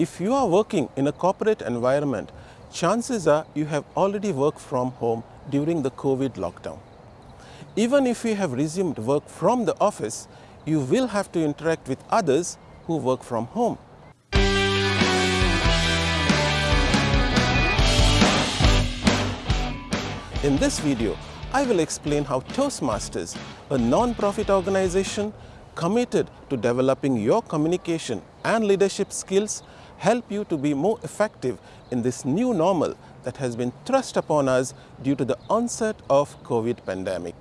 If you are working in a corporate environment, chances are you have already worked from home during the COVID lockdown. Even if you have resumed work from the office, you will have to interact with others who work from home. In this video, I will explain how Toastmasters, a non-profit organization committed to developing your communication and leadership skills, help you to be more effective in this new normal that has been thrust upon us due to the onset of COVID pandemic.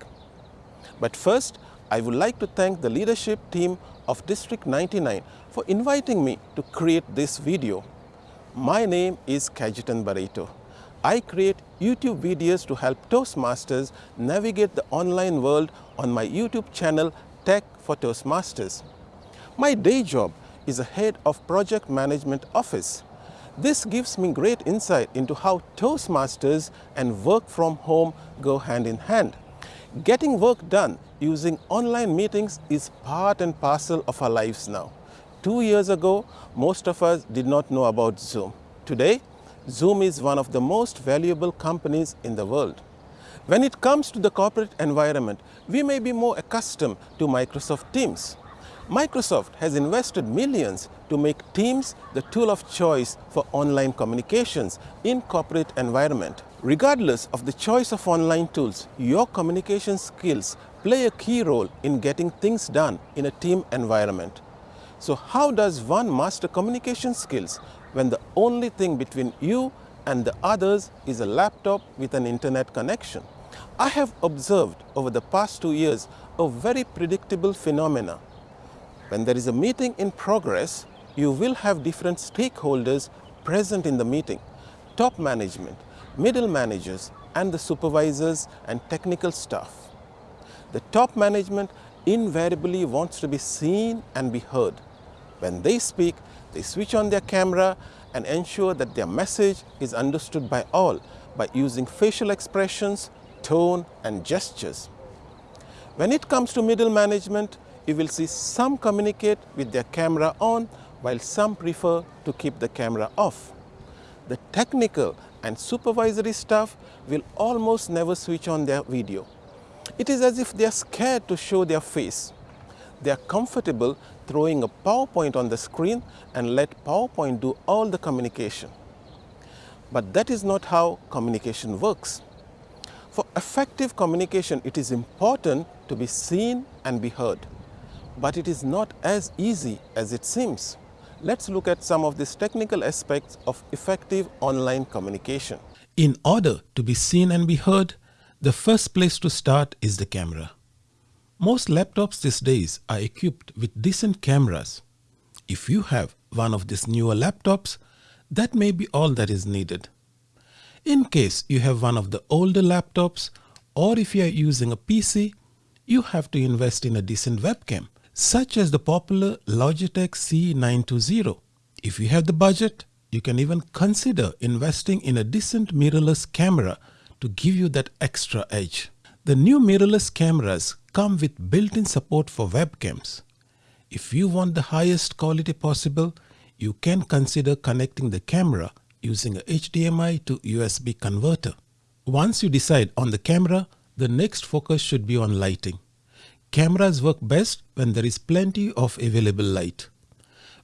But first, I would like to thank the leadership team of District 99 for inviting me to create this video. My name is Kajitan Barreto. I create YouTube videos to help Toastmasters navigate the online world on my YouTube channel Tech for Toastmasters. My day job is a head of project management office. This gives me great insight into how Toastmasters and work from home go hand in hand. Getting work done using online meetings is part and parcel of our lives now. Two years ago, most of us did not know about Zoom. Today, Zoom is one of the most valuable companies in the world. When it comes to the corporate environment, we may be more accustomed to Microsoft Teams. Microsoft has invested millions to make Teams the tool of choice for online communications in corporate environment. Regardless of the choice of online tools, your communication skills play a key role in getting things done in a team environment. So how does one master communication skills when the only thing between you and the others is a laptop with an internet connection. I have observed over the past two years a very predictable phenomena. When there is a meeting in progress, you will have different stakeholders present in the meeting, top management, middle managers, and the supervisors and technical staff. The top management invariably wants to be seen and be heard. When they speak, they switch on their camera and ensure that their message is understood by all by using facial expressions, tone and gestures. When it comes to middle management, you will see some communicate with their camera on while some prefer to keep the camera off. The technical and supervisory staff will almost never switch on their video. It is as if they are scared to show their face. They are comfortable throwing a PowerPoint on the screen and let PowerPoint do all the communication. But that is not how communication works. For effective communication, it is important to be seen and be heard. But it is not as easy as it seems. Let's look at some of these technical aspects of effective online communication. In order to be seen and be heard, the first place to start is the camera. Most laptops these days are equipped with decent cameras. If you have one of these newer laptops, that may be all that is needed. In case you have one of the older laptops or if you are using a PC, you have to invest in a decent webcam such as the popular Logitech C920. If you have the budget, you can even consider investing in a decent mirrorless camera to give you that extra edge. The new mirrorless cameras come with built-in support for webcams. If you want the highest quality possible, you can consider connecting the camera using a HDMI to USB converter. Once you decide on the camera, the next focus should be on lighting. Cameras work best when there is plenty of available light.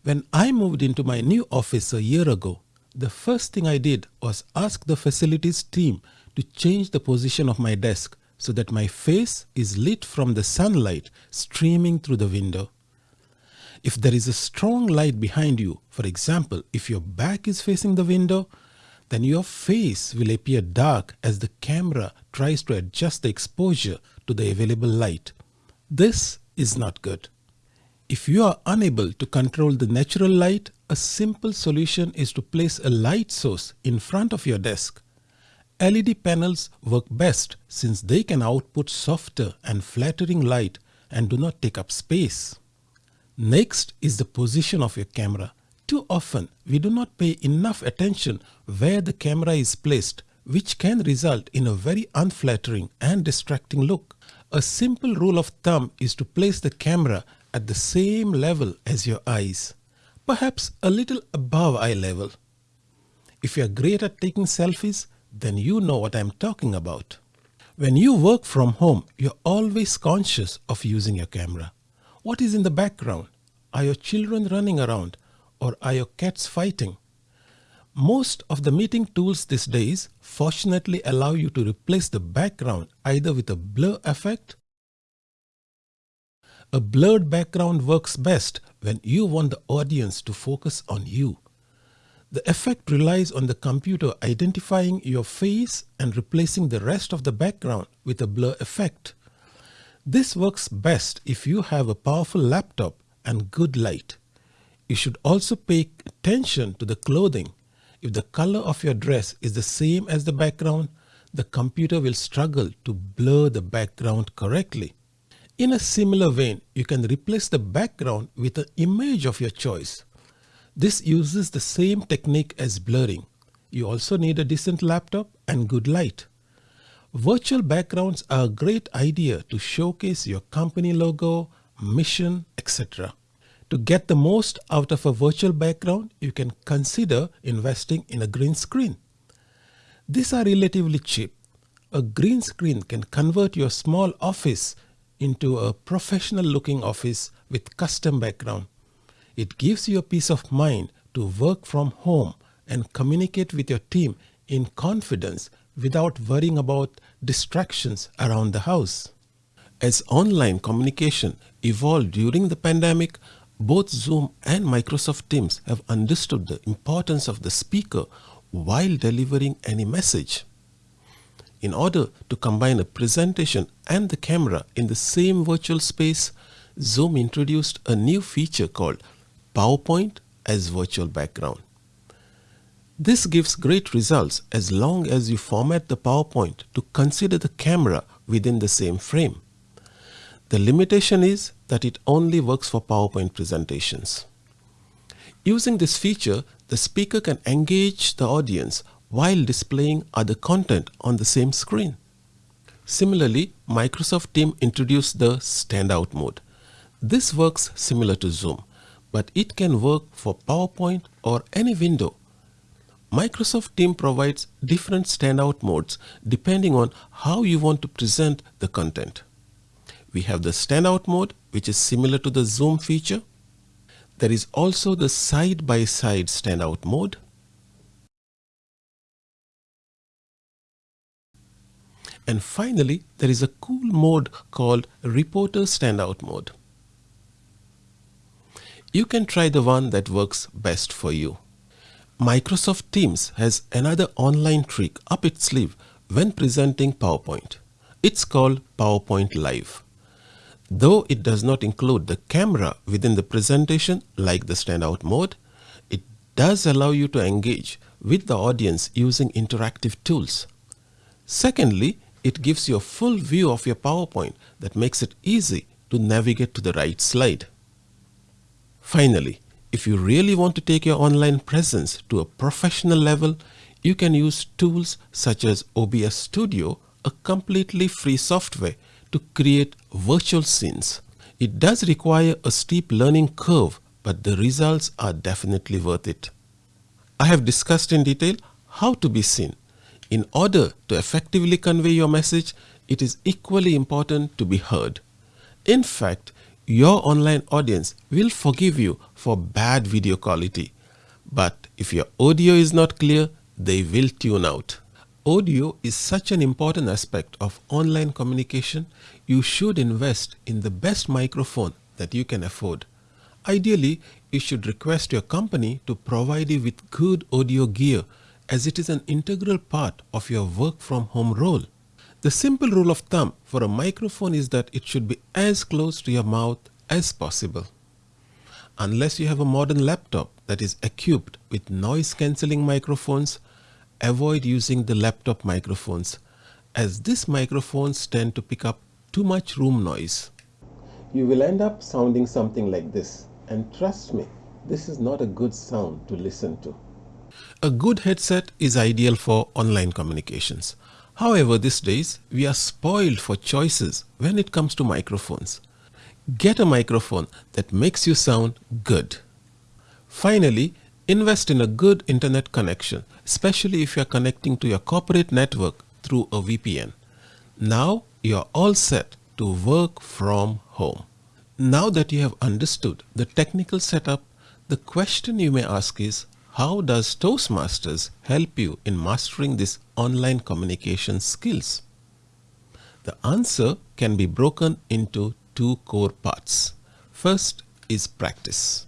When I moved into my new office a year ago, the first thing I did was ask the facilities team to change the position of my desk so that my face is lit from the sunlight streaming through the window. If there is a strong light behind you, for example, if your back is facing the window, then your face will appear dark as the camera tries to adjust the exposure to the available light. This is not good. If you are unable to control the natural light, a simple solution is to place a light source in front of your desk LED panels work best since they can output softer and flattering light and do not take up space. Next is the position of your camera. Too often, we do not pay enough attention where the camera is placed, which can result in a very unflattering and distracting look. A simple rule of thumb is to place the camera at the same level as your eyes. perhaps a little above eye level. If you're great at taking selfies, then you know what I'm talking about. When you work from home, you're always conscious of using your camera. What is in the background? Are your children running around or are your cats fighting? Most of the meeting tools these days fortunately allow you to replace the background either with a blur effect. A blurred background works best when you want the audience to focus on you. The effect relies on the computer identifying your face and replacing the rest of the background with a blur effect. This works best if you have a powerful laptop and good light. You should also pay attention to the clothing. If the color of your dress is the same as the background, the computer will struggle to blur the background correctly. In a similar vein, you can replace the background with an image of your choice. This uses the same technique as blurring. You also need a decent laptop and good light. Virtual backgrounds are a great idea to showcase your company logo, mission, etc. To get the most out of a virtual background, you can consider investing in a green screen. These are relatively cheap. A green screen can convert your small office into a professional looking office with custom background. It gives you a peace of mind to work from home and communicate with your team in confidence without worrying about distractions around the house. As online communication evolved during the pandemic, both Zoom and Microsoft Teams have understood the importance of the speaker while delivering any message. In order to combine a presentation and the camera in the same virtual space, Zoom introduced a new feature called PowerPoint as virtual background. This gives great results as long as you format the PowerPoint to consider the camera within the same frame. The limitation is that it only works for PowerPoint presentations. Using this feature, the speaker can engage the audience while displaying other content on the same screen. Similarly, Microsoft Teams introduced the standout mode. This works similar to Zoom, but it can work for PowerPoint or any window. Microsoft Teams provides different standout modes depending on how you want to present the content. We have the standout mode, which is similar to the zoom feature. There is also the side-by-side -side standout mode. And finally, there is a cool mode called Reporter Standout Mode. You can try the one that works best for you. Microsoft Teams has another online trick up its sleeve when presenting PowerPoint. It's called PowerPoint Live. Though it does not include the camera within the presentation like the standout mode, it does allow you to engage with the audience using interactive tools. Secondly, it gives you a full view of your PowerPoint that makes it easy to navigate to the right slide. Finally, if you really want to take your online presence to a professional level, you can use tools such as OBS Studio, a completely free software to create virtual scenes. It does require a steep learning curve, but the results are definitely worth it. I have discussed in detail how to be seen. In order to effectively convey your message, it is equally important to be heard. In fact, your online audience will forgive you for bad video quality. But if your audio is not clear, they will tune out. Audio is such an important aspect of online communication, you should invest in the best microphone that you can afford. Ideally, you should request your company to provide you with good audio gear as it is an integral part of your work from home role. The simple rule of thumb for a microphone is that it should be as close to your mouth as possible. Unless you have a modern laptop that is equipped with noise cancelling microphones, avoid using the laptop microphones as these microphones tend to pick up too much room noise. You will end up sounding something like this and trust me, this is not a good sound to listen to. A good headset is ideal for online communications. However, these days we are spoiled for choices when it comes to microphones. Get a microphone that makes you sound good. Finally, invest in a good internet connection, especially if you are connecting to your corporate network through a VPN. Now you are all set to work from home. Now that you have understood the technical setup, the question you may ask is, how does Toastmasters help you in mastering these online communication skills? The answer can be broken into two core parts. First is practice.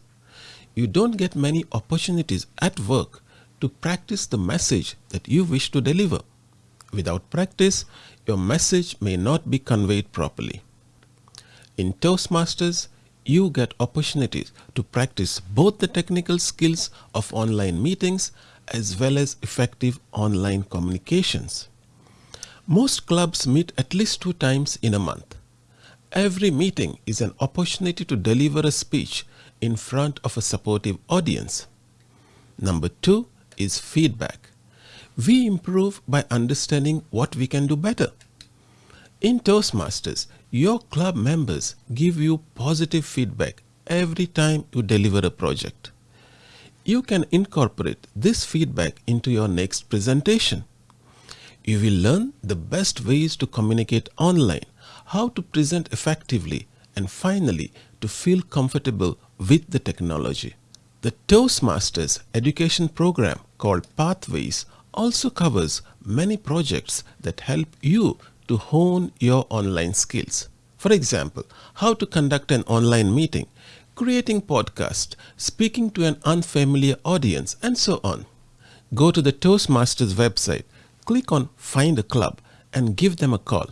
You don't get many opportunities at work to practice the message that you wish to deliver. Without practice, your message may not be conveyed properly. In Toastmasters, you get opportunities to practice both the technical skills of online meetings as well as effective online communications. Most clubs meet at least two times in a month. Every meeting is an opportunity to deliver a speech in front of a supportive audience. Number two is feedback. We improve by understanding what we can do better. In Toastmasters, your club members give you positive feedback every time you deliver a project. You can incorporate this feedback into your next presentation. You will learn the best ways to communicate online, how to present effectively, and finally to feel comfortable with the technology. The Toastmasters education program called Pathways also covers many projects that help you to hone your online skills. For example, how to conduct an online meeting, creating podcast, speaking to an unfamiliar audience, and so on. Go to the Toastmasters website, click on Find a Club, and give them a call.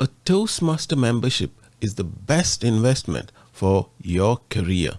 A Toastmaster membership is the best investment for your career.